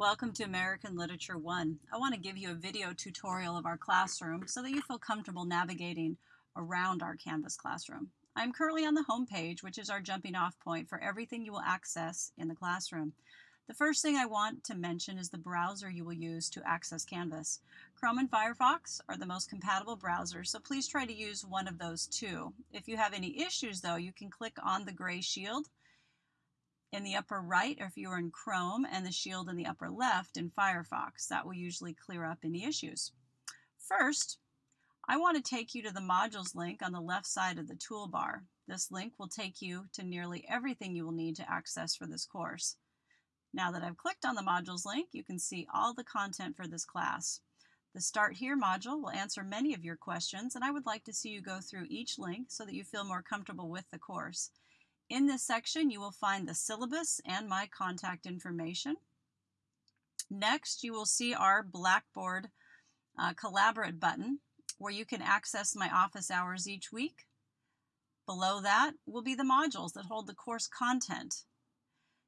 Welcome to American Literature 1. I want to give you a video tutorial of our classroom so that you feel comfortable navigating around our Canvas classroom. I'm currently on the home page, which is our jumping off point for everything you will access in the classroom. The first thing I want to mention is the browser you will use to access Canvas. Chrome and Firefox are the most compatible browsers, so please try to use one of those two. If you have any issues though, you can click on the gray shield in the upper right or if you're in Chrome and the shield in the upper left in Firefox. That will usually clear up any issues. First, I want to take you to the modules link on the left side of the toolbar. This link will take you to nearly everything you will need to access for this course. Now that I've clicked on the modules link, you can see all the content for this class. The Start Here module will answer many of your questions, and I would like to see you go through each link so that you feel more comfortable with the course. In this section, you will find the syllabus and my contact information. Next, you will see our Blackboard uh, Collaborate button where you can access my office hours each week. Below that will be the modules that hold the course content.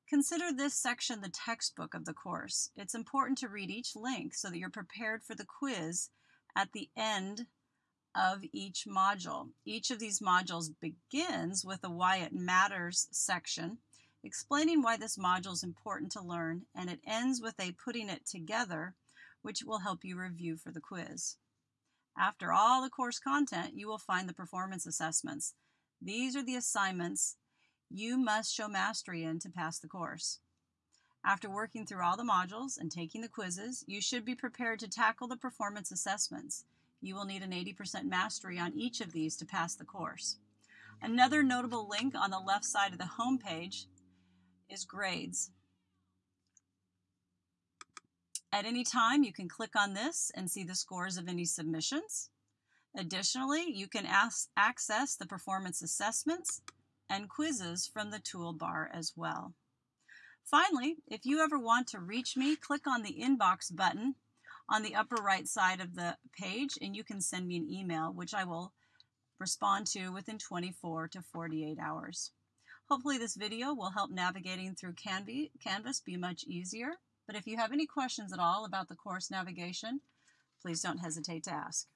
Consider this section the textbook of the course. It's important to read each link so that you're prepared for the quiz at the end of each module. Each of these modules begins with a why it matters section, explaining why this module is important to learn, and it ends with a putting it together, which will help you review for the quiz. After all the course content, you will find the performance assessments. These are the assignments you must show mastery in to pass the course. After working through all the modules and taking the quizzes, you should be prepared to tackle the performance assessments. You will need an 80% mastery on each of these to pass the course. Another notable link on the left side of the home page is grades. At any time, you can click on this and see the scores of any submissions. Additionally, you can access the performance assessments and quizzes from the toolbar as well. Finally, if you ever want to reach me, click on the inbox button on the upper right side of the page and you can send me an email, which I will respond to within 24 to 48 hours. Hopefully this video will help navigating through Canvas be much easier. But if you have any questions at all about the course navigation, please don't hesitate to ask.